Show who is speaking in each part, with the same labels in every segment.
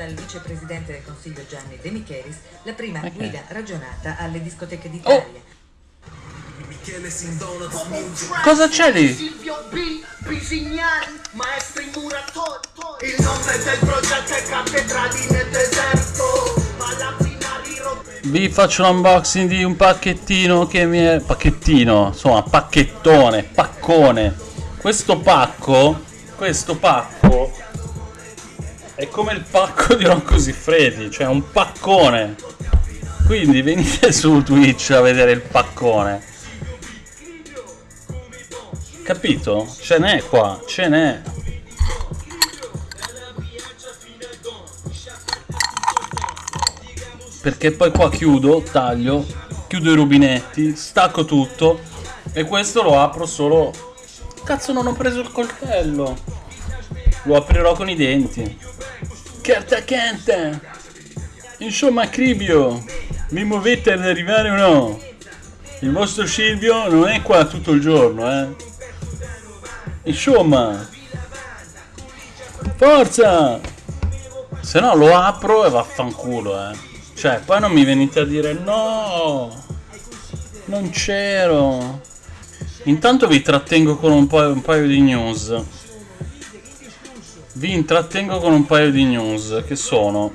Speaker 1: dal vicepresidente del Consiglio Gianni De Michelis, la prima
Speaker 2: Ok.
Speaker 1: guida ragionata alle discoteche d'Italia.
Speaker 2: Cosa c'è lì?
Speaker 3: Silvio B, Bisignani, maestri muratori. Il nome del progetto è Cattedrali nel deserto.
Speaker 2: Vi faccio l'unboxing di un pacchettino che mi è... Pacchettino, insomma, pacchettone, paccone. Questo pacco, questo pacco è come il pacco di Rocco Siffredi, cioè un paccone. Quindi venite su Twitch a vedere il paccone. Capito? Ce n'è qua, ce n'è. perché poi qua chiudo, taglio, chiudo i rubinetti, stacco tutto e questo lo apro solo... Cazzo non ho preso il coltello! Lo aprirò con i denti. Carta canta! Insomma, Cribio, mi muovete ad arrivare o no? Il vostro Silvio non è qua tutto il giorno, eh? Insomma, forza! Se no lo apro e vaffanculo, eh. Cioè, poi non mi venite a dire no, non c'ero. Intanto vi trattengo con un, po- un paio di news. Vi intrattengo con un paio di news che sono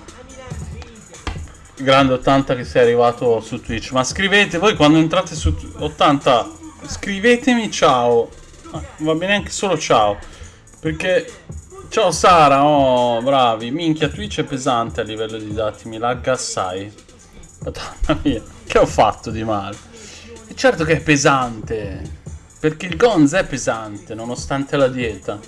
Speaker 2: Grande 80 che sei arrivato su Twitch. Ma scrivete voi quando entrate su Tw- 80, scrivetemi ciao. Ah, Va bene anche solo ciao. Perché Ciao Sara, oh bravi, minchia Twitch è pesante a livello di dati, mi lagga assai. Madonna mia, che ho fatto di male? E certo che è pesante, perché il Gonz è pesante nonostante la dieta.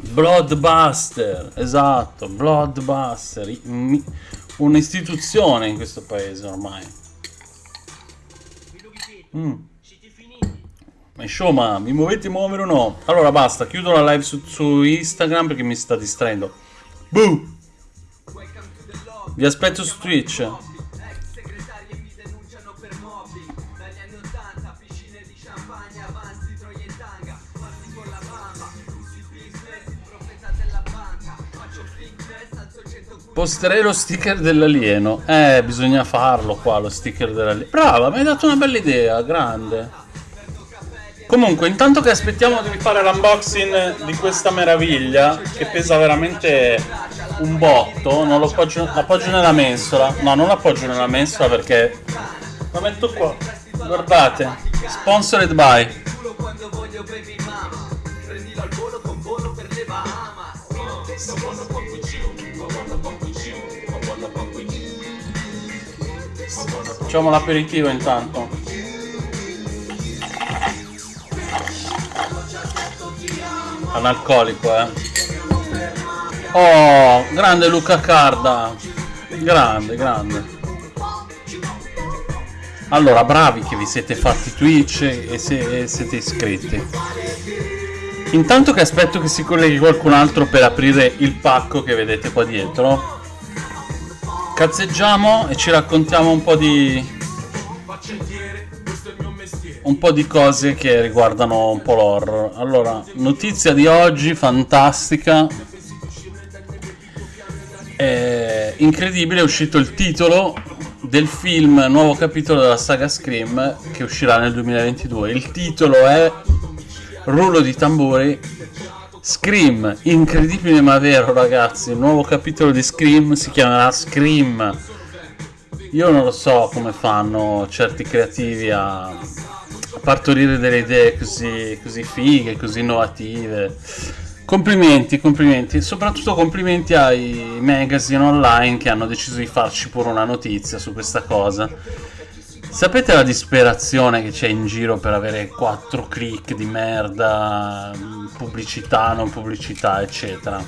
Speaker 2: Bloodbuster, esatto, Bloodbuster, un'istituzione in questo paese ormai. Mm. Ma insomma, mi muovete muovere o no? Allora basta, chiudo la live su, su Instagram perché mi sta distraendo. Boo! Vi aspetto su Twitch. Posterei lo sticker dell'alieno. Eh, bisogna farlo qua, lo sticker dell'alieno. Brava, mi hai dato una bella idea, grande. Comunque, intanto che aspettiamo di fare l'unboxing di questa meraviglia, che pesa veramente un botto, non lo appoggio, l'appoggio nella mensola. No, non l'appoggio nella mensola perché la metto qua. Guardate, sponsored by.
Speaker 3: Prendilo al volo con volo per le Bahamas.
Speaker 2: Facciamo l'aperitivo intanto. Analcolico, eh. Oh, grande Luca Carda. Grande, grande. Allora, bravi che vi siete fatti Twitch e, se- e siete iscritti. Intanto che aspetto che si colleghi qualcun altro per aprire il pacco che vedete qua dietro. Cazzeggiamo e ci raccontiamo un po' di un po' di cose che riguardano un po' l'horror. Allora, notizia di oggi fantastica. È incredibile, è uscito il titolo del film nuovo capitolo della saga Scream che uscirà nel 2022. Il titolo è Rullo di tamburi Scream, incredibile ma vero ragazzi, il nuovo capitolo di Scream si chiamerà Scream. Io non lo so come fanno certi creativi a, partorire delle idee così, così fighe, così innovative. Complimenti, complimenti, soprattutto complimenti ai magazine online che hanno deciso di farci pure una notizia su questa cosa. Sapete la disperazione che c'è in giro per avere 4 click di merda, pubblicità, non pubblicità, eccetera?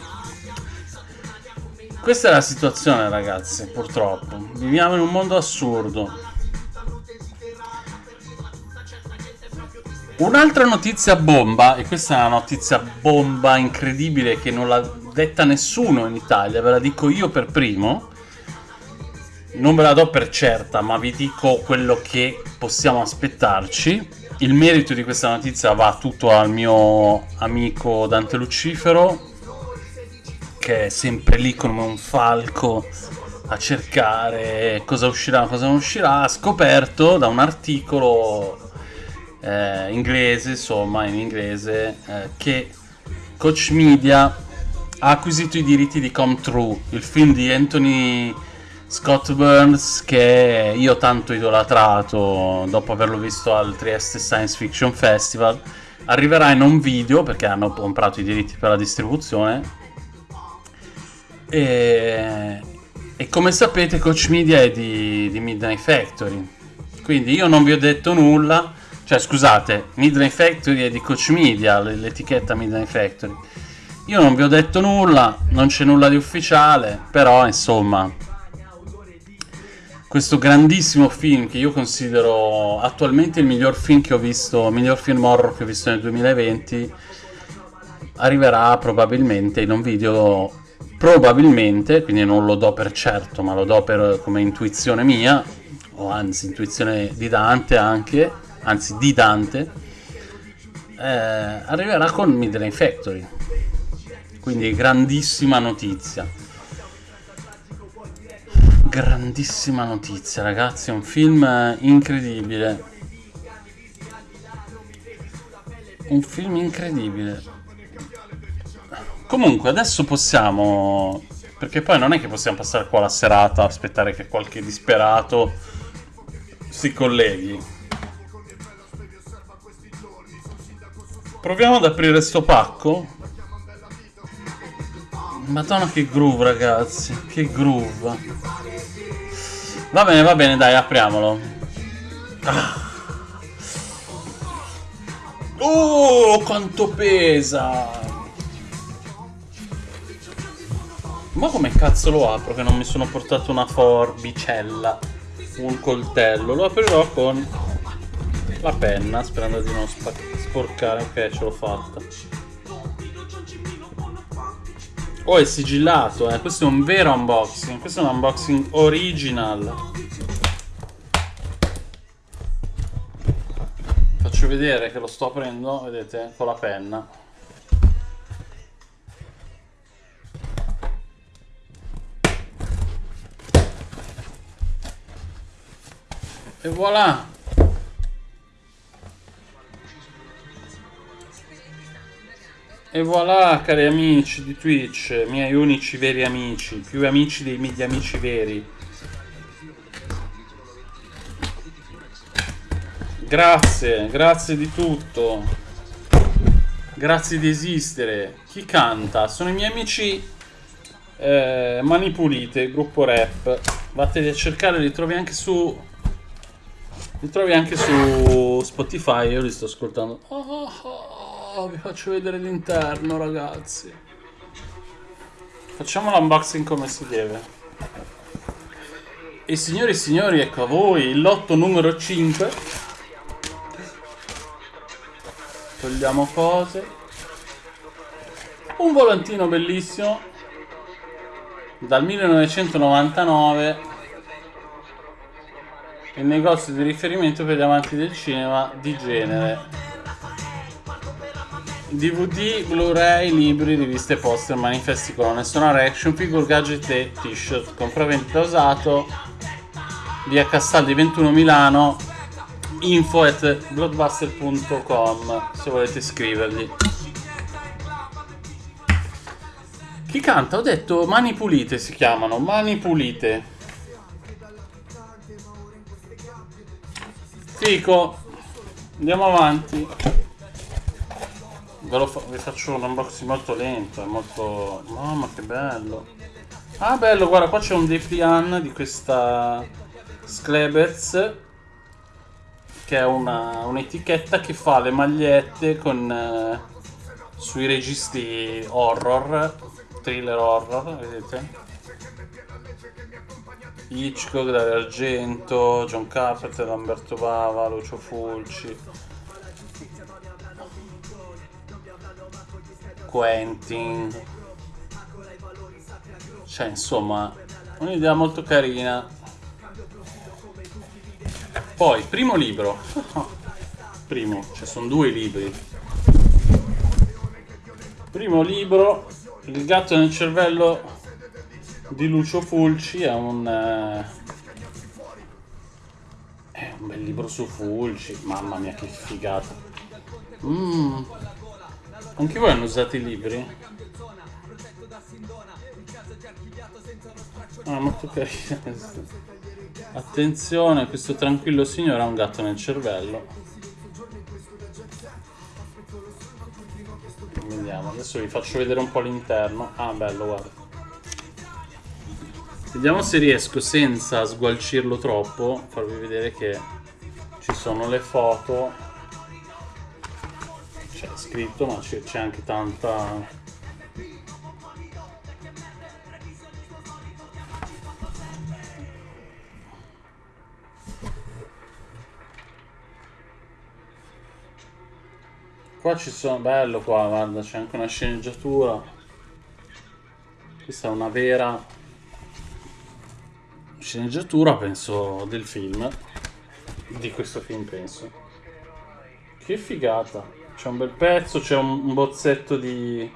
Speaker 2: Questa è la situazione, ragazzi, purtroppo. Viviamo in un mondo assurdo. Un'altra notizia bomba, e questa è una notizia bomba incredibile che non l'ha detta nessuno in Italia, ve la dico io per primo. Non ve la do per certa, ma vi dico quello che possiamo aspettarci. Il merito di questa notizia va tutto al mio amico Dante Lucifero, che è sempre lì come un falco a cercare cosa uscirà, cosa non uscirà, ha scoperto da un articolo eh, inglese, insomma, in inglese, eh, che Coach Media ha acquisito i diritti di Come True, il film di Anthony Scott Burns che io tanto idolatrato dopo averlo visto al Trieste Science Fiction Festival. Arriverà in un video perché hanno comprato i diritti per la distribuzione. E, e come sapete Coach Media è di, di Midnight Factory. Quindi io non vi ho detto nulla cioè, scusate, Midnight Factory è di Coach Media, l'etichetta Midnight Factory. Io non vi ho detto nulla, non c'è nulla di ufficiale, però insomma, questo grandissimo film che io considero attualmente il miglior film che ho visto, il miglior film horror che ho visto nel 2020, arriverà probabilmente in un video, probabilmente, quindi non lo do per certo, ma lo do per, come intuizione mia, o anzi intuizione di Dante anche, anzi di Dante, eh, arriverà con Midnight Factory. Quindi grandissima notizia. Grandissima notizia, ragazzi, è un film incredibile. Un film incredibile. Comunque, adesso possiamo... Perché poi non è che possiamo passare qua la serata aspettare che qualche disperato si colleghi. Proviamo ad aprire sto pacco. Madonna che groove ragazzi, che groove. Va bene, va bene, dai, apriamolo. Ah. Oh, quanto pesa! Ma come cazzo lo apro che non mi sono portato una forbicella, un coltello? Lo aprirò con la penna, sperando di non sporcare. Ok, ce l'ho fatta. Oh, è sigillato, eh. Questo è un vero unboxing. Questo è un unboxing original. Faccio vedere che lo sto aprendo, vedete, con la penna. E voilà! E voilà cari amici di Twitch, miei unici veri amici, più amici dei miei amici veri. Grazie, grazie di tutto. Grazie di esistere. Chi canta? Sono i miei amici eh, Mani Pulite, gruppo rap. Vattene a cercare, li trovi anche su... Li trovi anche su Spotify, io li sto ascoltando. Oh, oh, oh. Oh, vi faccio vedere l'interno, ragazzi. Facciamo l'unboxing come si deve. E signori e signori, ecco a voi il lotto numero 5. Togliamo cose. Un volantino bellissimo. Dal 1999. Il negozio di riferimento per gli amanti del cinema di genere. DVD, Blu-ray, libri, riviste, poster, manifesti, colonne sonore, action figure, gadget e t-shirt. Compravendita usato via Castaldi 21 Milano info at blockbuster.com se volete scrivergli. Chi canta? Ho detto Mani Pulite si chiamano, Mani Pulite. Fico, andiamo avanti. Ve fa vi faccio un unboxing molto lento, è molto... Mamma che bello! Ah bello, guarda, qua c'è un Deplian di questa Sklebez che è un'etichetta un che fa le magliette con eh, sui registi horror, thriller horror, vedete? Hitchcock, Dario Argento, John Carpenter, Lamberto Bava, Lucio Fulci Quentin cioè insomma un'idea molto carina poi primo libro primo cioè sono due libri primo libro Il gatto nel cervello di Lucio Fulci è un... eh, È un bel libro su Fulci. Mamma mia che figata. Mm. Anche voi hanno usato i libri? Ah, molto carino questo. Attenzione, questo tranquillo signore ha un gatto nel cervello. Vediamo, adesso vi faccio vedere un po' l'interno. Ah, bello, guarda. Vediamo se riesco senza sgualcirlo troppo, farvi vedere che ci sono le foto. C'è scritto, ma c'è anche tanta... Qua ci sono, bello qua, guarda, c'è anche una sceneggiatura. Questa è una vera sceneggiatura, penso, del film. Di questo film, penso. Che figata. C'è un bel pezzo, c'è un, bozzetto di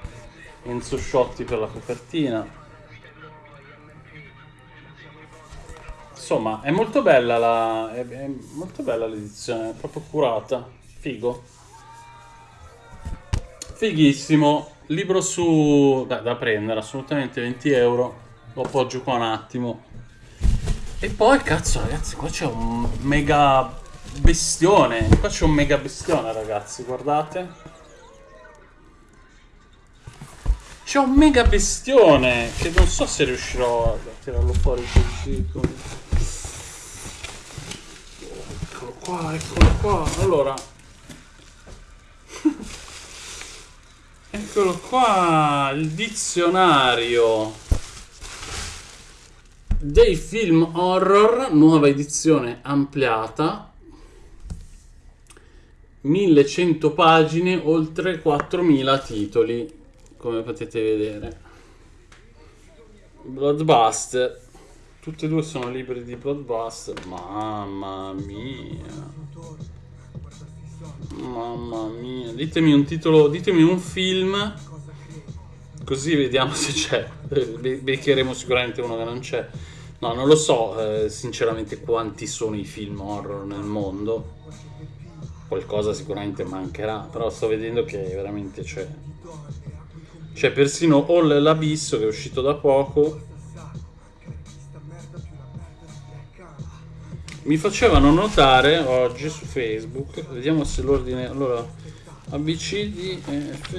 Speaker 2: Enzo Sciotti per la copertina. Insomma, è molto bella la. È, è molto bella l'edizione, è proprio curata. Figo. Fighissimo. Libro su. Beh, da prendere, assolutamente 20 euro. Lo appoggio qua un attimo. E poi, cazzo, ragazzi, qua c'è un mega bestione. Qua c'è un mega bestione, ragazzi, guardate. C'è un mega bestione che non so se riuscirò a tirarlo fuori così. Eccolo qua, eccolo qua. Allora. Eccolo qua, il dizionario dei film horror, nuova edizione ampliata. 1100 pagine, oltre 4000 titoli, come potete vedere. Bloodbuster. Tutti e due sono libri di Bloodbuster. Mamma mia. Mamma mia. Ditemi un titolo, ditemi un film. Così vediamo se c'è. Be- Beccheremo sicuramente uno che non c'è. No, non lo so, eh, sinceramente, quanti sono i film horror nel mondo. Qualcosa sicuramente mancherà, però sto vedendo che veramente c'è. C'è persino All l'Abisso che è uscito da poco. Mi facevano notare oggi su Facebook, vediamo se l'ordine. Allora, ABCD, E, F,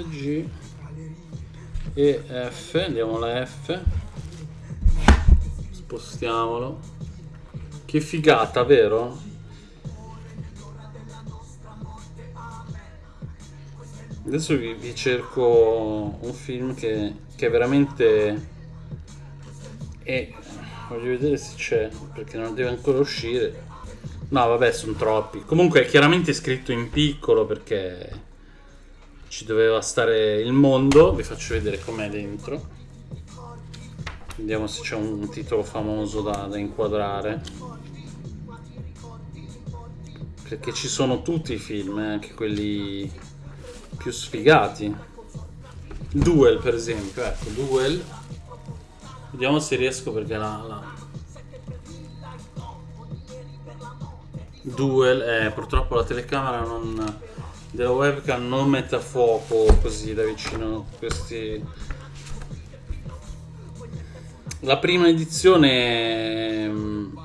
Speaker 2: e F, andiamo alla F. Spostiamolo. Che figata, vero? Adesso vi, vi cerco un film che, che veramente è... Voglio vedere se c'è, perché non deve ancora uscire. No, vabbè, sono troppi. Comunque è chiaramente scritto in piccolo perché ci doveva stare il mondo. Vi faccio vedere com'è dentro. Vediamo se c'è un titolo famoso da, da inquadrare. Perché ci sono tutti i film, eh, anche quelli più sfigati. Duel, per esempio, ecco, Duel. Vediamo se riesco perché la... la... Duel, eh, purtroppo la telecamera non, della webcam non mette a fuoco così da vicino questi... La prima edizione mm,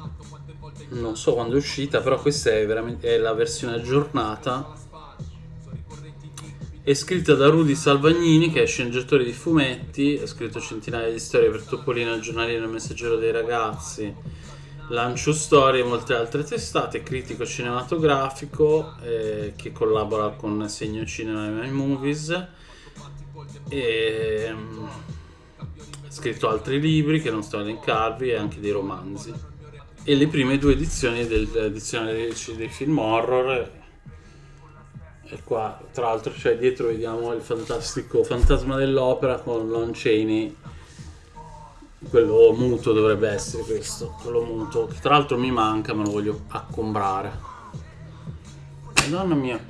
Speaker 2: non so quando è uscita, però questa è è la versione aggiornata. È scritta da Rudy Salvagnini, che è sceneggiatore di fumetti, ha scritto centinaia di storie per Topolino, il giornalino, messaggero dei ragazzi, Lancio Storie e molte altre testate, critico cinematografico eh, che collabora con Segno Cinema e My Movies. E, mm, ha scritto altri libri che non sto a elencarvi e anche dei romanzi. E le prime due edizioni dell'edizione dei, dei film horror e qua, tra l'altro, c'è dietro vediamo il fantastico Fantasma dell'Opera con Lon Chaney. Quello muto dovrebbe essere questo, quello muto. Che tra l'altro mi manca, me lo voglio accombrare. Madonna mia,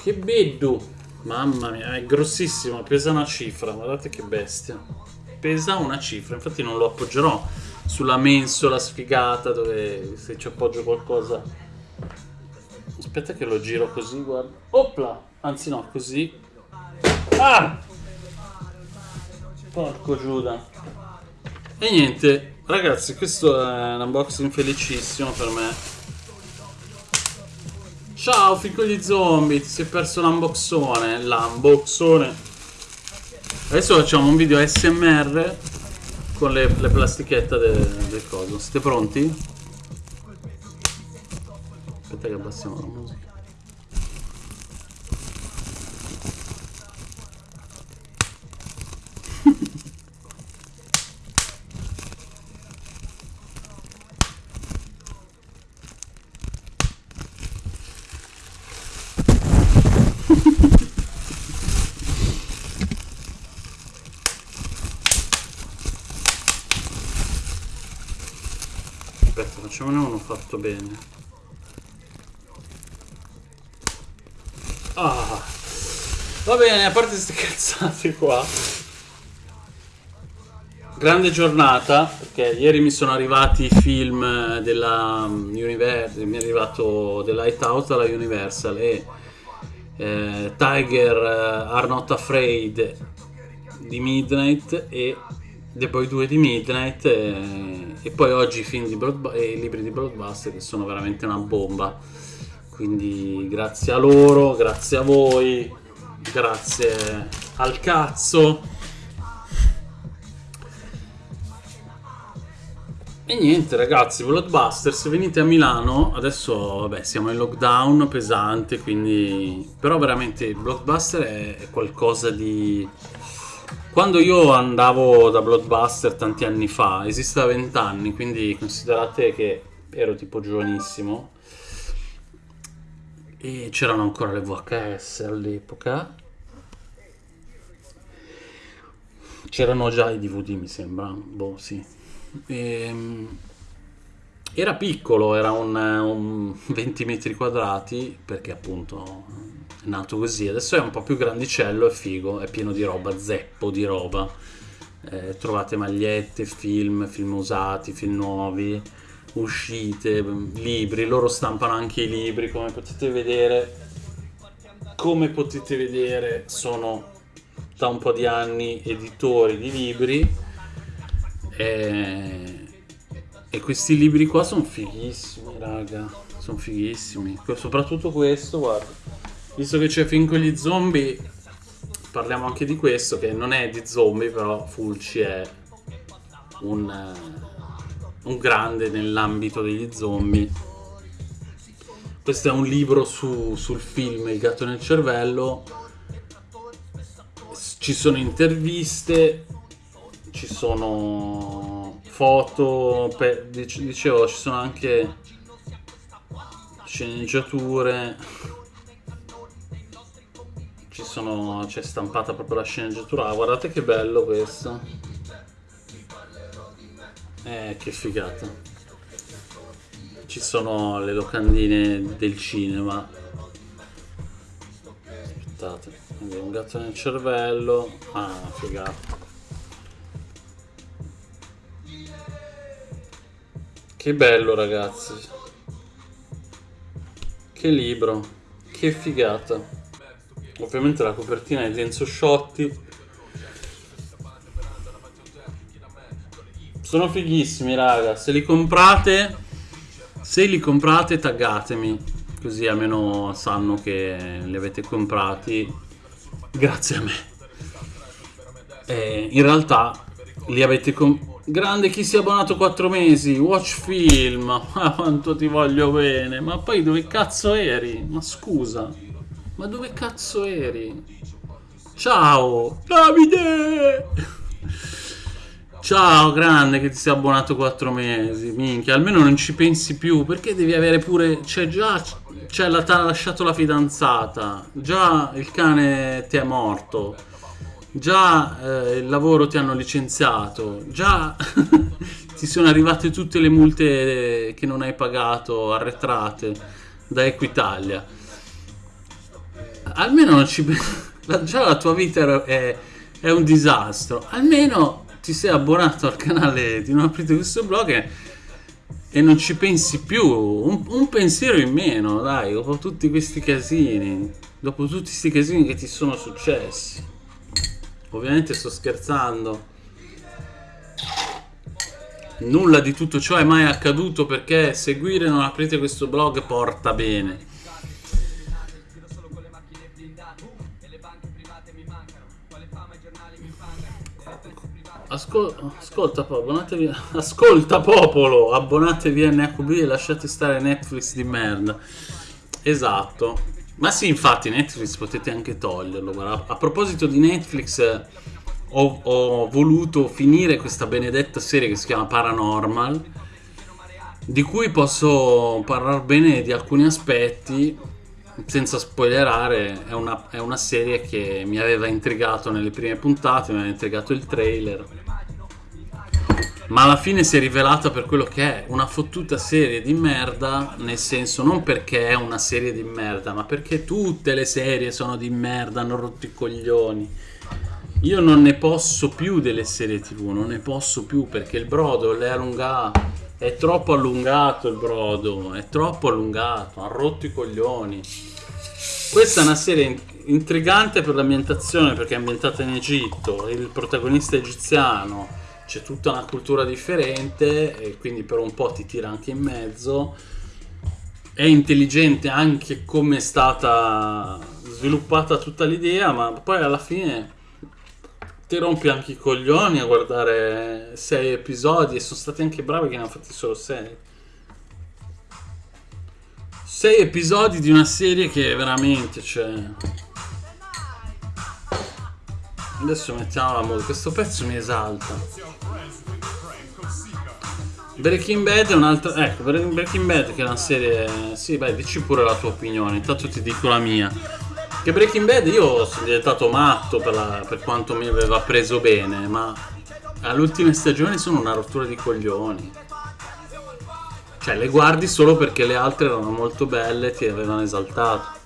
Speaker 2: che beddu! Mamma mia, è grossissimo, pesa una cifra, guardate che bestia. Pesa una cifra, infatti non lo appoggerò sulla mensola sfigata dove se ci appoggio qualcosa... Aspetta che lo giro così, guarda. Opla! Anzi no, così. Ah! Porco Giuda. E niente, ragazzi, questo è un unboxing felicissimo per me. Ciao, figlio di zombie, ti sei perso l'unboxone. L'unboxone. Adesso facciamo un video SMR con le, le plastichette del, del coso. Siete pronti? Aspetta che abbassiamo la musica. Aspetta, facciamone uno fatto bene. Ah, va bene, a parte queste cazzate qua. Grande giornata, perché ieri mi sono arrivati i film della um, Universal, mi è arrivato The Lighthouse dalla Universal e eh, Tiger eh, Are Not Afraid di Midnight e The Boy 2 di Midnight e, e poi oggi i film di Blood, e i libri di Blockbuster che sono veramente una bomba. Quindi grazie a loro grazie a voi grazie al cazzo. E niente ragazzi Blockbuster se venite a Milano adesso vabbè siamo in lockdown pesante quindi però veramente Blockbuster è qualcosa di quando io andavo da Blockbuster tanti anni fa, esiste da vent'anni, quindi considerate che ero tipo giovanissimo e c'erano ancora le VHS all'epoca. C'erano già i DVD, mi sembra. Boh, sì. Ehm, era piccolo, era un, un 20 metri quadrati, perché appunto è nato così. Adesso è un po' più grandicello, è figo, è pieno di roba, zeppo di roba. Eh, trovate magliette, film, film usati, film nuovi, uscite, libri. Loro stampano anche i libri, come potete vedere. Come potete vedere, sono da un po' di anni editori di libri. E, e questi libri qua sono fighissimi, raga. Sono fighissimi. Soprattutto questo, guarda visto che c'è film con gli zombie, parliamo anche di questo, che non è di zombie, però Fulci è un, uh, un grande nell'ambito degli zombie. Questo è un libro su, sul film Il gatto nel cervello. Ci sono interviste, ci sono foto, per, dicevo, ci sono anche sceneggiature. Ci sono c'è stampata proprio la sceneggiatura. Ah, guardate che bello questo. Eh che figata. Ci sono le locandine del cinema. Aspettate un gatto nel cervello. Ah figata che bello ragazzi che libro che figata Ovviamente la copertina è di Enzo Sciotti. Sono fighissimi, raga. Se li comprate, se li comprate, taggatemi. Così almeno sanno che li avete comprati grazie a me. E in realtà li avete comprati. Grande chi si è abbonato 4 mesi, watch film, ma quanto ti voglio bene, ma poi dove cazzo eri? Ma scusa. Ma dove cazzo eri? Ciao! Davide! Ciao, grande che ti sei abbonato 4 mesi. Minchia, almeno non ci pensi più. Perché devi avere pure... C'è già... C'è la... T'ha lasciato la fidanzata. Già il cane ti è morto. Già eh, il lavoro ti hanno licenziato. Già ti sono arrivate tutte le multe che non hai pagato arretrate da Equitalia almeno non ci la- già la tua vita è, è un disastro. Almeno ti sei abbonato al canale di Non aprite questo blog e, e non ci pensi più. Un, un pensiero in meno, dai, dopo tutti questi casini. Dopo tutti questi casini che ti sono successi. Ovviamente sto scherzando. Nulla di tutto ciò è mai accaduto perché seguire Non aprite questo blog porta bene. Ascol- ascolta, abbonatevi, ascolta popolo, abbonatevi a NHB e lasciate stare Netflix di merda. Esatto. Ma sì, infatti Netflix potete anche toglierlo. guarda. A proposito di Netflix, eh, ho, ho voluto finire questa benedetta serie che si chiama Paranormal, di cui posso parlare bene di alcuni aspetti, senza spoilerare. È una, è una serie che mi aveva intrigato nelle prime puntate, mi aveva intrigato il trailer. Ma alla fine si è rivelata per quello che è una fottuta serie di merda, nel senso non perché è una serie di merda, ma perché tutte le serie sono di merda, hanno rotto i coglioni. Io non ne posso più delle serie tv, non ne posso più perché il brodo è allungato, è troppo allungato il brodo, è troppo allungato, ha rotto i coglioni. Questa è una serie in- intrigante per l'ambientazione perché è ambientata in Egitto, il protagonista egiziano, c'è tutta una cultura differente e quindi per un po' ti tira anche in mezzo. È intelligente anche come è stata sviluppata tutta l'idea, ma poi alla fine ti rompi anche i coglioni a guardare sei episodi e sono stati anche bravi che ne hanno fatti solo sei. Sei episodi di una serie che veramente, cioè... Adesso mettiamo la musica, questo pezzo mi esalta. Breaking Bad è un'altra... Ecco, Breaking Bad che è una serie... Sì, beh, dici pure la tua opinione, intanto ti dico la mia. Che Breaking Bad io sono diventato matto per, la- per quanto mi aveva preso bene, ma alle ultime stagioni sono una rottura di coglioni. Cioè, le guardi solo perché le altre erano molto belle e ti avevano esaltato.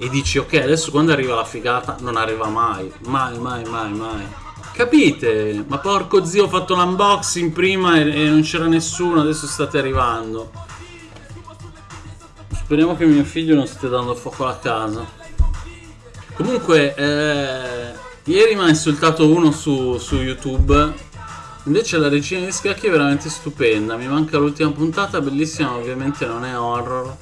Speaker 2: E dici, ok, adesso quando arriva la figata non arriva mai. Mai, mai, mai, mai. Capite? Ma porco zio, ho fatto l'unboxing prima e, e non c'era nessuno, adesso state arrivando. Speriamo che mio figlio non stia dando fuoco alla casa. Comunque, eh, ieri mi ha insultato uno su, su YouTube. Invece la regina di scacchi è veramente stupenda. Mi manca l'ultima puntata, bellissima, ovviamente non è horror.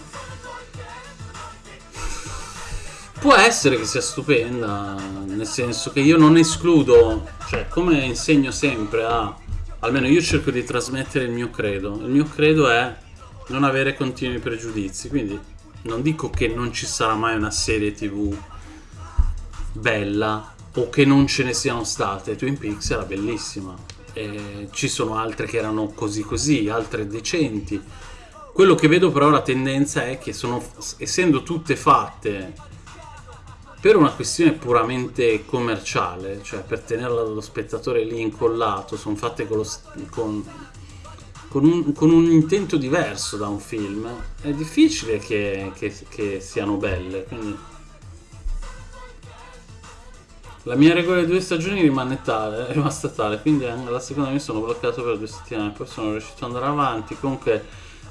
Speaker 2: Può essere che sia stupenda, nel senso che io non escludo, cioè come insegno sempre a, almeno io cerco di trasmettere il mio credo. Il mio credo è non avere continui pregiudizi, quindi non dico che non ci sarà mai una serie tv bella o che non ce ne siano state. Twin Peaks era bellissima. E ci sono altre che erano così così, altre decenti. Quello che vedo però la tendenza è che sono, essendo tutte fatte per una questione puramente commerciale, cioè per tenerla lo spettatore lì incollato, sono fatte con, lo con- con un, con un intento diverso da un film, è difficile che, che- che siano belle. Quindi la mia regola di due stagioni rimane tale, è rimasta tale, quindi anche la seconda mi sono bloccato per due settimane, poi sono riuscito ad andare avanti. Comunque,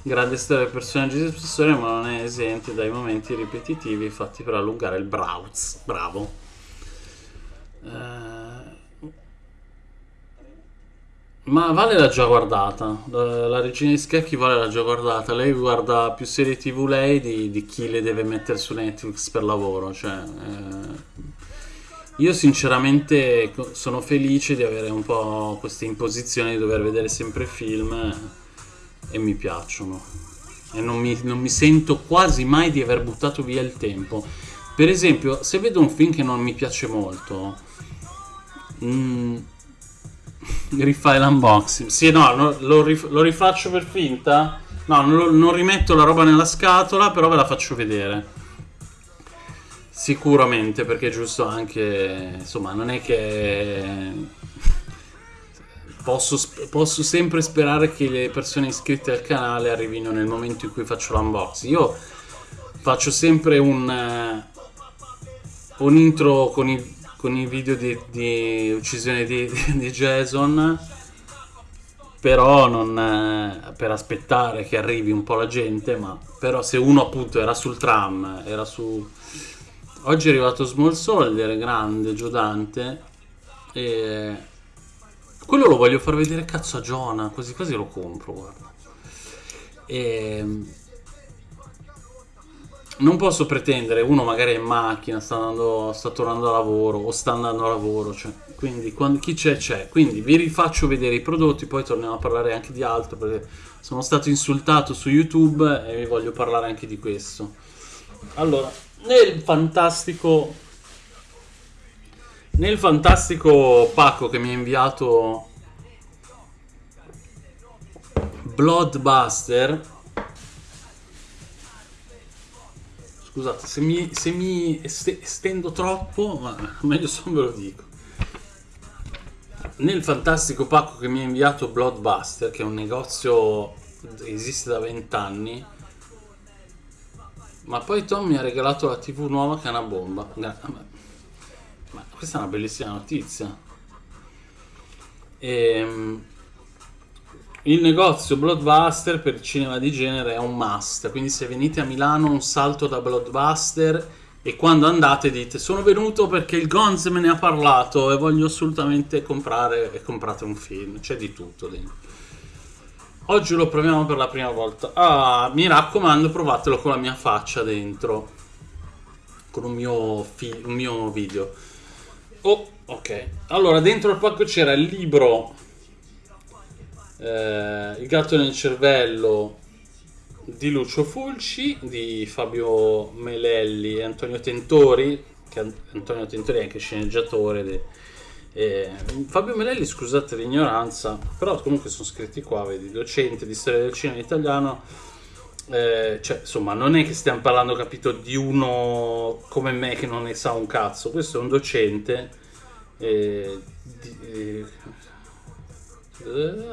Speaker 2: grande storia dei personaggi di storia, ma non è esente dai momenti ripetitivi fatti per allungare il browse. Bravo. Eh, Ma Vale l'ha già guardata, la, la regina di scacchi Vale l'ha già guardata, lei guarda più serie tv lei di, di chi le deve mettere su Netflix per lavoro, cioè... eh, io sinceramente sono felice di avere un po' questa imposizione di dover vedere sempre film eh, e mi piacciono. E non mi, non mi sento quasi mai di aver buttato via il tempo. Per esempio, se vedo un film che non mi piace molto, mm, rifai l'unboxing. Sì, no, lo, rif- lo rifaccio per finta. No, non, non rimetto la roba nella scatola, però ve la faccio vedere. Sicuramente, perché è giusto anche, insomma, non è che posso, posso sempre sperare che le persone iscritte al canale arrivino nel momento in cui faccio l'unboxing. Io faccio sempre un, un intro con i, con i video di, di uccisione di, di Jason però non per aspettare che arrivi un po' la gente ma però se uno appunto era sul tram era su oggi è arrivato Small Soldier grande Giudante e quello lo voglio far vedere cazzo a Jonah quasi quasi lo compro guarda e non posso pretendere, uno magari è in macchina, sta, andando, sta tornando a lavoro o sta andando a lavoro, cioè, quindi quando, chi c'è c'è. Quindi vi rifaccio vedere i prodotti, poi torniamo a parlare anche di altro perché sono stato insultato su YouTube e vi voglio parlare anche di questo. Allora, nel fantastico nel fantastico pacco che mi ha inviato Bloodbuster Scusate, se mi, se mi estendo troppo, ma meglio se non ve lo dico. Nel fantastico pacco che mi ha inviato Bloodbuster, che è un negozio che esiste da 20 anni, ma poi Tom mi ha regalato la TV nuova che è una bomba. Questa è una bellissima notizia. Ehm, il negozio Blockbuster per cinema di genere è un must, quindi se venite a Milano un salto da Blockbuster e quando andate dite sono venuto perché il Gonz me ne ha parlato e voglio assolutamente comprare e comprate un film, c'è di tutto dentro. Oggi lo proviamo per la prima volta. Ah, mi raccomando, provatelo con la mia faccia dentro. Con un mio, un mio video. Oh, ok. Allora, dentro il pacco c'era il libro eh, Il gatto nel cervello di Lucio Fulci, di Fabio Melelli e Antonio Tentori, che Antonio Tentori è anche sceneggiatore. De, eh, Fabio Melelli, scusate l'ignoranza, però comunque sono scritti qua, vedi, docente di storia del cinema italiano. Eh, cioè, insomma, non è che stiamo parlando, capito, di uno come me che non ne sa un cazzo. Questo è un docente. Eh, di, eh,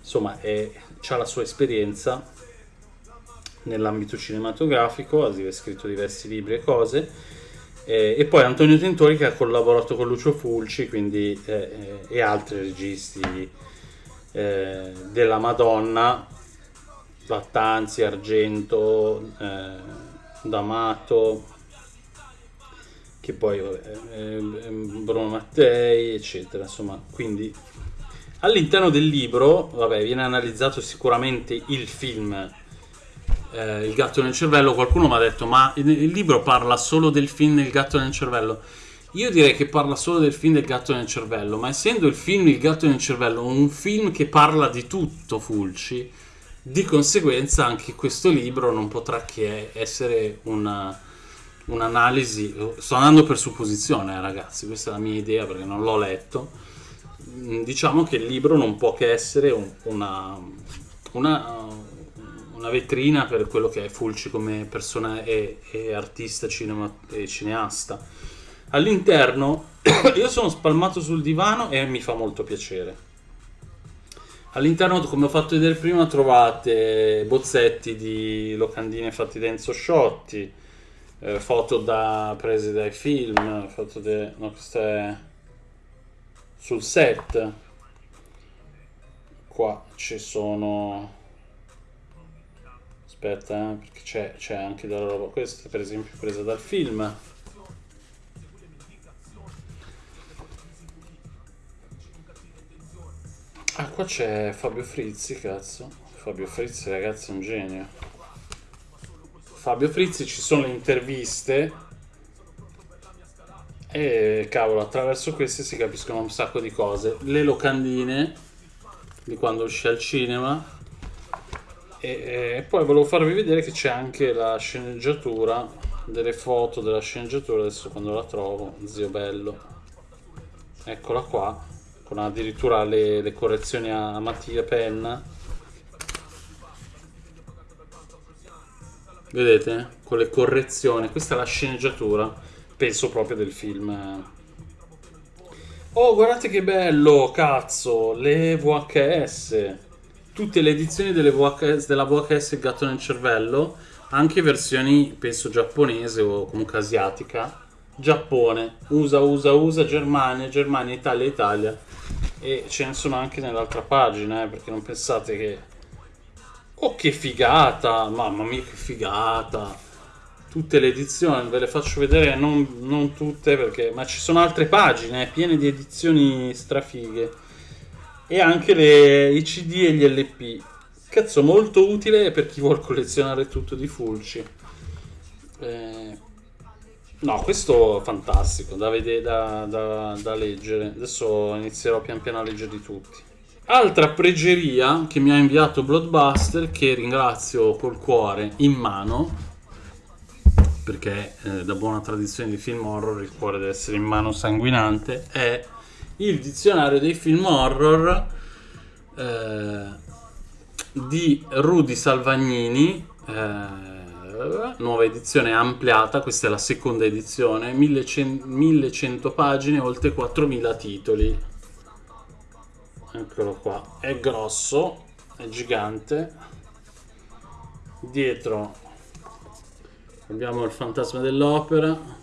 Speaker 2: insomma ha la sua esperienza nell'ambito cinematografico, ha scritto diversi libri e cose, eh, e poi Antonio Tentori che ha collaborato con Lucio Fulci quindi, eh, e altri registi eh, della Madonna, Lattanzi, Argento, eh, D'Amato, che poi eh, Bruno Mattei, eccetera, insomma, quindi All'interno del libro, vabbè, viene analizzato sicuramente il film eh, Il gatto nel cervello. Qualcuno mi ha detto, ma il, il libro parla solo del film Il gatto nel cervello. Io direi che parla solo del film del gatto nel cervello, ma essendo il film Il gatto nel cervello un film che parla di tutto Fulci, di conseguenza anche questo libro non potrà che essere una, un'analisi. Sto andando per supposizione, eh, ragazzi, questa è la mia idea perché non l'ho letto Mm, diciamo che il libro non può che essere un, una, una, una, vetrina per quello che è Fulci come persona e, e artista cinema, e cineasta. All'interno io sono spalmato sul divano e mi fa molto piacere. All'interno, come ho fatto vedere prima, trovate bozzetti di locandine fatti da Enzo Sciotti, eh, foto da, prese dai film, foto de, no, sul set. Qua ci sono aspetta eh, perché c'è anche della roba questa per esempio presa dal film qua c'è Fabio Frizzi cazzo Fabio Frizzi ragazzi è un genio Fabio Frizzi ci sono le interviste e cavolo, attraverso queste si capiscono un sacco di cose. Le locandine di quando uscì al cinema. E, e poi volevo farvi vedere che c'è anche la sceneggiatura, delle foto della sceneggiatura, adesso quando la trovo, zio bello. Eccola qua, con addirittura le, le correzioni a matita penna. Vedete? Con le correzioni, questa è la sceneggiatura penso proprio del film. Oh, guardate che bello, cazzo, le VHS. Tutte le edizioni VHS, della VHS gatto nel cervello, anche versioni, penso, giapponese o comunque asiatica. Giappone, USA, USA, USA, Germania, Germania, Italia, Italia. E ce ne sono anche nell'altra pagina, eh, perché non pensate che... Oh, che figata! Mamma mia, che figata! Tutte le edizioni, ve le faccio vedere, non, non tutte, perché... Ma ci sono altre pagine, eh, piene di edizioni strafighe. E anche le, i CD e gli LP. Cazzo, molto utile per chi vuole collezionare tutto di Fulci. Eh, no, questo è fantastico da, vedere, da, da, da leggere. Adesso inizierò pian piano a leggerli tutti. Altra pregeria che mi ha inviato Bloodbuster, che ringrazio col cuore in mano, perché eh, da buona tradizione di film horror il cuore deve essere in mano sanguinante, è il dizionario dei film horror eh, di Rudy Salvagnini. Eh, nuova edizione ampliata, questa è la seconda edizione, 1100, 1100 pagine, oltre 4000 titoli. Eccolo qua, è grosso, è gigante. Dietro abbiamo il fantasma dell'opera.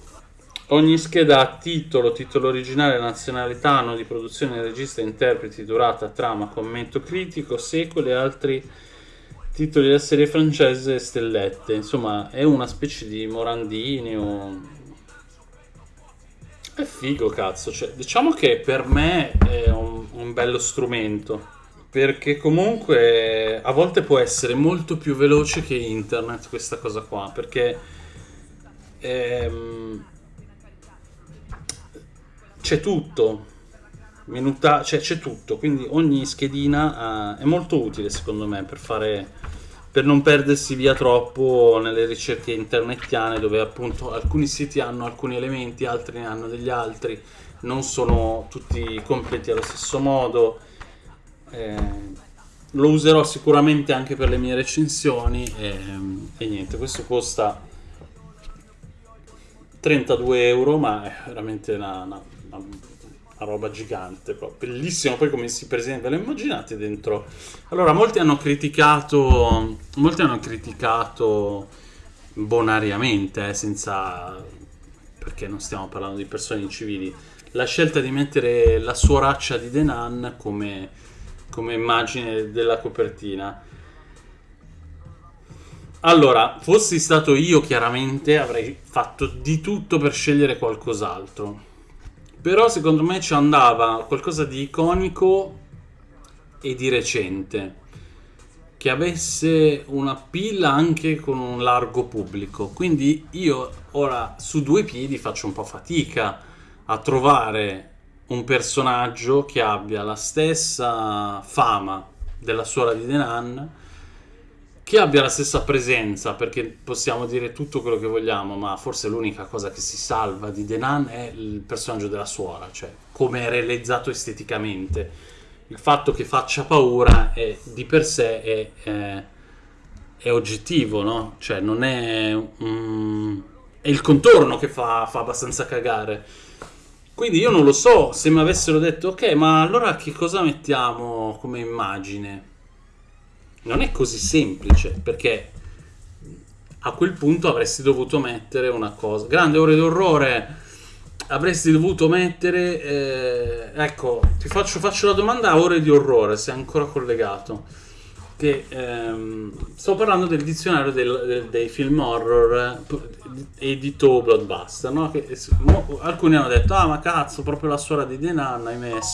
Speaker 2: Ogni scheda ha titolo, titolo originale, nazionalità, anno di produzione, regista, interpreti, durata, trama, commento critico, sequel e altri titoli della serie francese stellette. Insomma, è una specie di Morandini o... È figo, cazzo. Cioè, diciamo che per me è un, un bello strumento. Perché comunque a volte può essere molto più veloce che internet questa cosa qua. Perché... Ehm, c'è tutto minuta, cioè c'è tutto, quindi ogni schedina uh, è molto utile secondo me per fare per non perdersi via troppo nelle ricerche internetiane dove appunto alcuni siti hanno alcuni elementi, altri ne hanno degli altri, non sono tutti completi allo stesso modo. Eh, lo userò sicuramente anche per le mie recensioni e, e niente, questo costa 32 euro, ma è veramente una, una, una una roba gigante, bellissimo. Poi come si presenta, ve lo immaginate dentro? Allora, molti hanno criticato, molti hanno criticato bonariamente, eh, senza perché non stiamo parlando di persone civili, la scelta di mettere la suoraccia di Denan come, come immagine della copertina. Allora, fossi stato io, chiaramente avrei fatto di tutto per scegliere qualcos'altro però secondo me ci andava qualcosa di iconico e di recente. Che avesse una pilla anche con un largo pubblico. Quindi io ora su due piedi faccio un po' fatica a trovare un personaggio che abbia la stessa fama della suora di Denan che abbia la stessa presenza, perché possiamo dire tutto quello che vogliamo, ma forse l'unica cosa che si salva di Denan è il personaggio della suora, cioè come è realizzato esteticamente. Il fatto che faccia paura è, di per sé è, è, è oggettivo, no? Cioè non è... Um, è il contorno che fa, fa abbastanza cagare. Quindi io non lo so se mi avessero detto ok, ma allora che cosa mettiamo come immagine? Non è così semplice perché a quel punto avresti dovuto mettere una cosa. Grande ore d'orrore. Avresti dovuto mettere eh, ecco ti faccio, faccio, la domanda a ore di orrore se è ancora collegato. Che ehm, sto parlando del dizionario del, del, dei film horror eh, edito Bloodbuster no? che, mo, alcuni hanno detto ah ma cazzo proprio la suora di Denan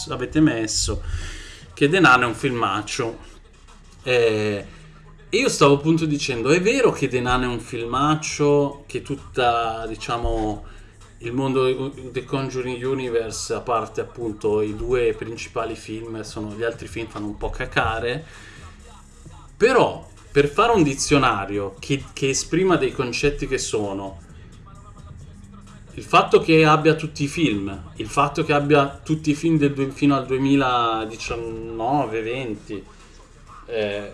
Speaker 2: avete messo che Denan è un filmaccio eh, io stavo appunto dicendo, è vero che Nun è un filmaccio, che tutta, diciamo, il mondo The Conjuring Universe, a parte appunto i due principali film, sono, gli altri film fanno un po' cacare, però per fare un dizionario che, che esprima dei concetti che sono il fatto che abbia tutti i film, il fatto che abbia tutti i film del, fino al 2019-20 eh,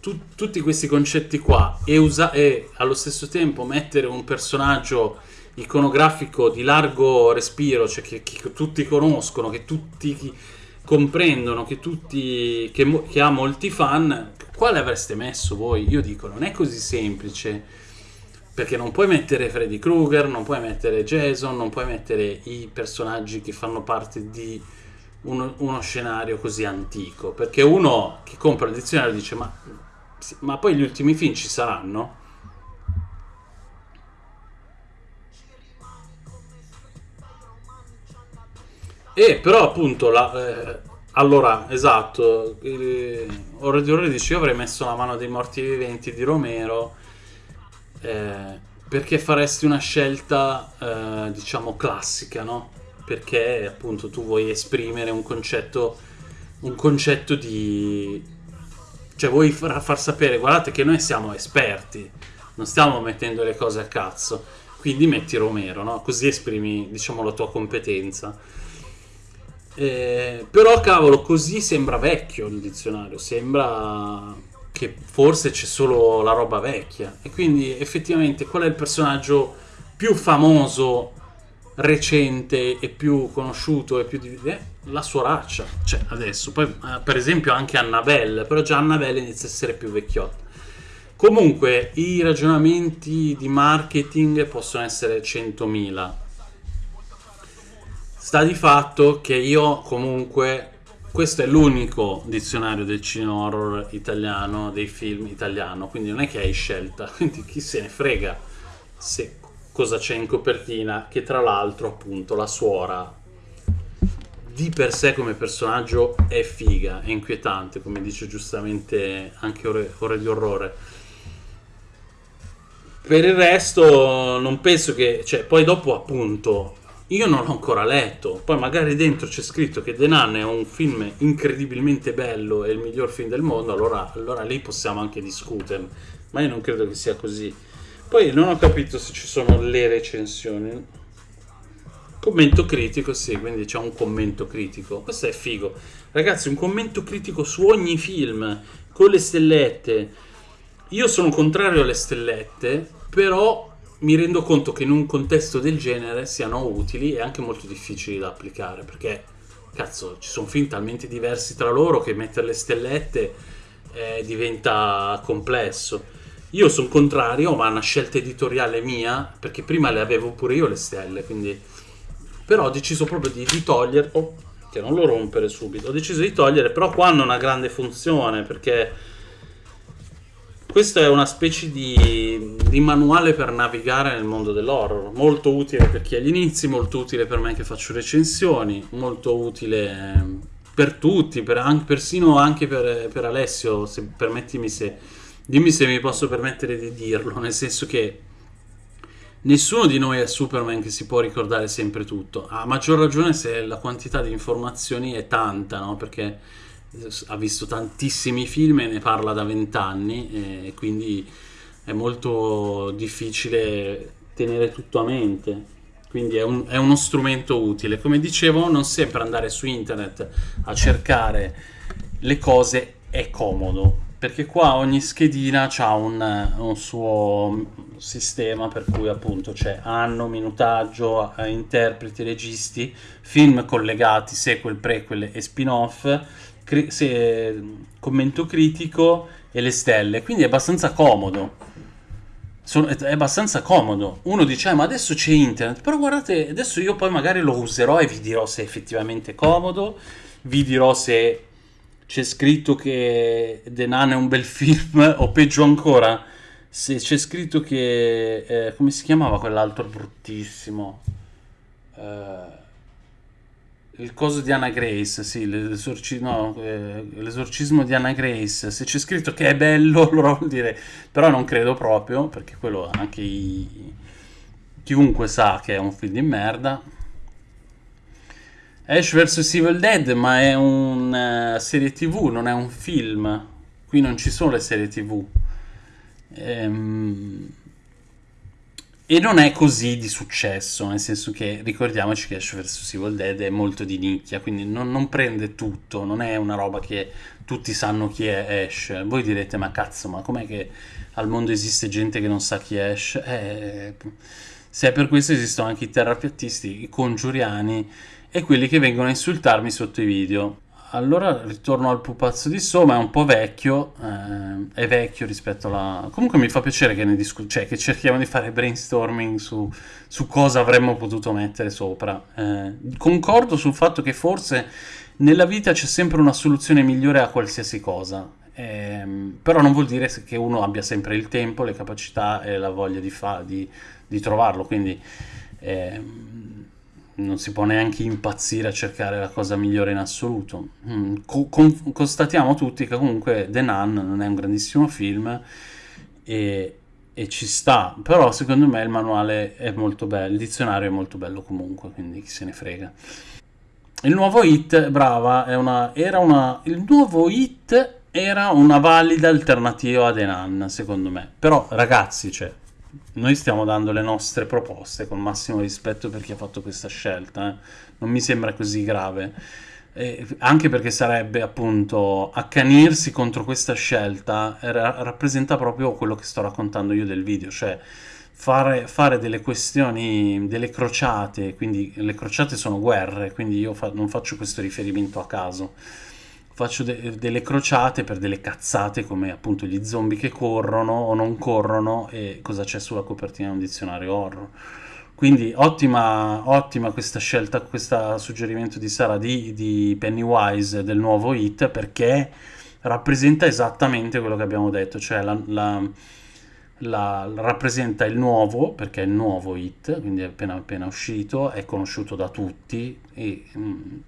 Speaker 2: tu, tutti questi concetti qua e, usa- e allo stesso tempo mettere un personaggio iconografico di largo respiro, cioè che, che tutti conoscono, che tutti comprendono, che, tutti, che, che, ha molti fan, quale avreste messo voi? Io dico, non è così semplice. Perché non puoi mettere Freddy Krueger, non puoi mettere Jason, non puoi mettere i personaggi che fanno parte di uno, uno scenario così antico. Perché uno che compra il dizionario dice: Ma, ma poi gli ultimi film ci saranno? E però appunto la, eh, allora esatto eh, ore di ore dice io avrei messo la mano dei morti viventi di Romero eh, perché faresti una scelta eh, diciamo classica no? Perché appunto tu vuoi esprimere un concetto un concetto di cioè vuoi far, far sapere guardate che noi siamo esperti non stiamo mettendo le cose a cazzo quindi metti Romero no? così esprimi diciamo la tua competenza eh, però cavolo, così sembra vecchio il dizionario, sembra che forse c'è solo la roba vecchia. E quindi effettivamente qual è il personaggio più famoso, recente e più conosciuto e più di... Eh, la soraccia, cioè adesso. Poi eh, per esempio anche Annabelle, però già Annabelle inizia a essere più vecchiotta. Comunque i ragionamenti di marketing possono essere 100.000 Sta di fatto che io comunque questo è l'unico dizionario del cinema horror italiano, dei film italiano, quindi non è che hai scelta, quindi chi se ne frega se cosa c'è in copertina, che tra l'altro appunto la suora di per sé come personaggio è figa, è inquietante, come dice giustamente anche ore, ore di orrore. Per il resto non penso che, cioè poi dopo appunto io non l'ho ancora letto, poi magari dentro c'è scritto che The Nun è un film incredibilmente bello, è il miglior film del mondo, allora, allora lì possiamo anche discutere, ma io non credo che sia così. Poi non ho capito se ci sono le recensioni. Commento critico, sì, quindi c'è un commento critico. Questo è figo. Ragazzi, un commento critico su ogni film, con le stellette. Io sono contrario alle stellette, però mi rendo conto che in un contesto del genere siano utili e anche molto difficili da applicare perché cazzo ci sono film talmente diversi tra loro che mettere le stellette eh, diventa complesso io sono contrario ma è una scelta editoriale mia perché prima le avevo pure io le stelle quindi però ho deciso proprio di, di togliere oh, che non lo rompere subito ho deciso di togliere però qua hanno una grande funzione perché questo è una specie di, di, manuale per navigare nel mondo dell'horror, molto utile per chi ha gli inizi, molto utile per me che faccio recensioni, molto utile ehm, per tutti, per, anche, persino anche per, per, Alessio, se permettimi se, dimmi se mi posso permettere di dirlo, nel senso che nessuno di noi è Superman che si può ricordare sempre tutto, a maggior ragione se la quantità di informazioni è tanta, no? Perché ha visto tantissimi film e ne parla da vent'anni e quindi è molto difficile tenere tutto a mente. Quindi è, un, è, uno strumento utile. Come dicevo non sempre andare su internet a cercare le cose è comodo perché qua ogni schedina ha un, un, suo sistema per cui appunto c'è anno, minutaggio, interpreti, registi, film collegati, sequel, prequel e spin-off cri- commento critico e le stelle, quindi è abbastanza comodo. Sono, è abbastanza comodo. Uno dice, ah, ma adesso c'è internet, però guardate, adesso io poi magari lo userò e vi dirò se è effettivamente comodo, vi dirò se c'è scritto che The Nun è un bel film, o peggio ancora, se c'è scritto che... Eh, come si chiamava quell'altro bruttissimo? Uh, il coso di Anna Grace, sì, l'esorcismo, no, eh, l'esorcismo di Anna Grace, se c'è scritto che è bello, allora vuol dire, però non credo proprio, perché quello anche i, chiunque sa che è un film di merda. Ash vs Evil Dead, ma è una uh, serie tv, non è un film, qui non ci sono le serie tv. Ehm e non è così di successo, nel senso che ricordiamoci che Ash vs Evil Dead è molto di nicchia, quindi non, non, prende tutto, non è una roba che tutti sanno chi è Ash. Voi direte, ma cazzo, ma com'è che al mondo esiste gente che non sa chi è Ash? Eh, se è per questo esistono anche i terrapiattisti, i congiuriani e quelli che vengono a insultarmi sotto i video. allora ritorno al pupazzo di Soma, è un po' vecchio, eh, è vecchio rispetto alla... Comunque mi fa piacere che, ne discu- cioè, che cerchiamo di fare brainstorming su, su cosa avremmo potuto mettere sopra. Eh, concordo sul fatto che forse nella vita c'è sempre una soluzione migliore a qualsiasi cosa, ehm, però non vuol dire che uno abbia sempre il tempo, le capacità e la voglia di, fa- di, di trovarlo, quindi... Ehm, non si può neanche impazzire a cercare la cosa migliore in assoluto. Mm, co- con- constatiamo tutti che comunque The Nun non è un grandissimo film e, e, ci sta, però secondo me il manuale è molto bello, il dizionario è molto bello comunque, quindi chi se ne frega. Il nuovo hit, brava, una, era una, il nuovo hit era una valida alternativa a The Nun, secondo me. Però ragazzi, cioè, noi stiamo dando le nostre proposte con massimo rispetto per chi ha fatto questa scelta, eh. non mi sembra così grave. Eh, anche perché sarebbe appunto accanirsi contro questa scelta ra- rappresenta proprio quello che sto raccontando io del video, cioè fare, fare delle questioni, delle crociate, quindi le crociate sono guerre, quindi io fa- non faccio questo riferimento a caso faccio de- delle crociate per delle cazzate come appunto gli zombie che corrono o non corrono e cosa c'è sulla copertina di un dizionario horror. Quindi ottima, ottima questa scelta, questo suggerimento di Sara di, di Pennywise del nuovo hit perché rappresenta esattamente quello che abbiamo detto, cioè la, la, la, rappresenta il nuovo, perché è il nuovo hit, quindi è appena, appena uscito, è conosciuto da tutti e mh, mm,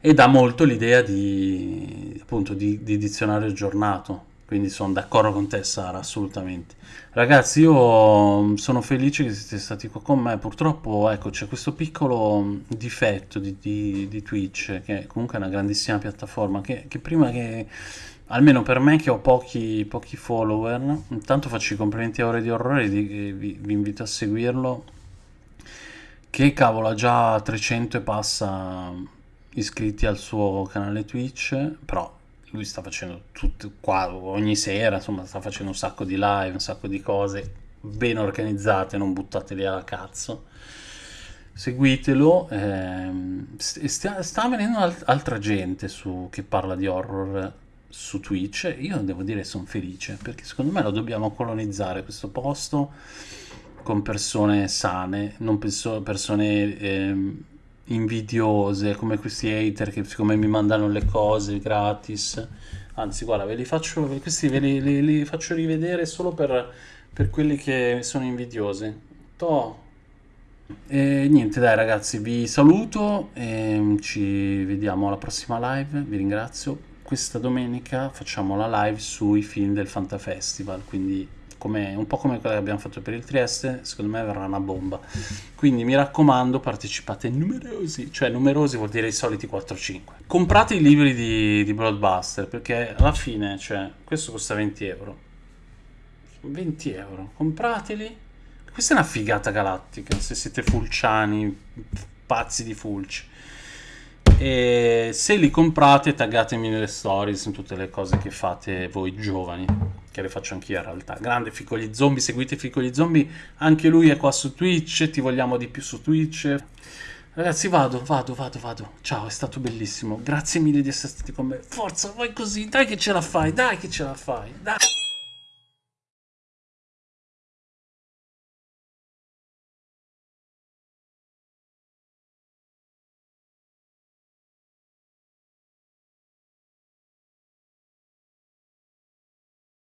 Speaker 2: e dà molto l'idea di, appunto, di, di dizionario aggiornato. Quindi sono d'accordo con te, Sara, assolutamente. Ragazzi, io sono felice che siete stati qua con me. Purtroppo, ecco, c'è questo piccolo difetto di, di, di Twitch, che comunque è una grandissima piattaforma, che, che, prima che, almeno per me che ho pochi, pochi follower, intanto faccio i complimenti a Ore di Orrore, vi, vi invito a seguirlo, che cavolo ha già 300 e passa iscritti al suo canale Twitch, però lui sta facendo tutto qua ogni sera, insomma, sta facendo un sacco di live, un sacco di cose ben organizzate, non buttateli alla cazzo. Seguitelo, ehm, sta, sta venendo alt- altra gente su, che parla di horror su Twitch. Io devo dire sono felice perché secondo me lo dobbiamo colonizzare questo posto con persone sane, non penso persone ehm, invidiose come questi hater che siccome mi mandano le cose gratis. Anzi guarda ve li faccio questi ve li, li, li faccio rivedere solo per, per quelli che sono invidiosi to. E niente dai ragazzi vi saluto e ci vediamo alla prossima live. Vi ringrazio. Questa domenica facciamo la live sui film del Fanta Festival quindi come, un po' come quella che abbiamo fatto per il Trieste, secondo me verrà una bomba. Quindi mi raccomando, partecipate numerosi, cioè numerosi vuol dire i soliti 4-5. Comprate i libri di, di Blockbuster perché alla fine, cioè, questo costa 20 euro. 20 euro, comprateli. Questa è una figata galattica, se siete fulciani, pazzi di fulci. E se li comprate taggatemi nelle stories in tutte le cose che fate voi giovani che le faccio anch'io in realtà. Grande Fico gli zombie seguite Fico gli zombie anche lui è qua su Twitch ti vogliamo di più su Twitch. Ragazzi vado vado vado vado. Ciao è stato bellissimo. Grazie mille di essere stati con me. Forza vai così dai che ce la fai dai che ce la fai dai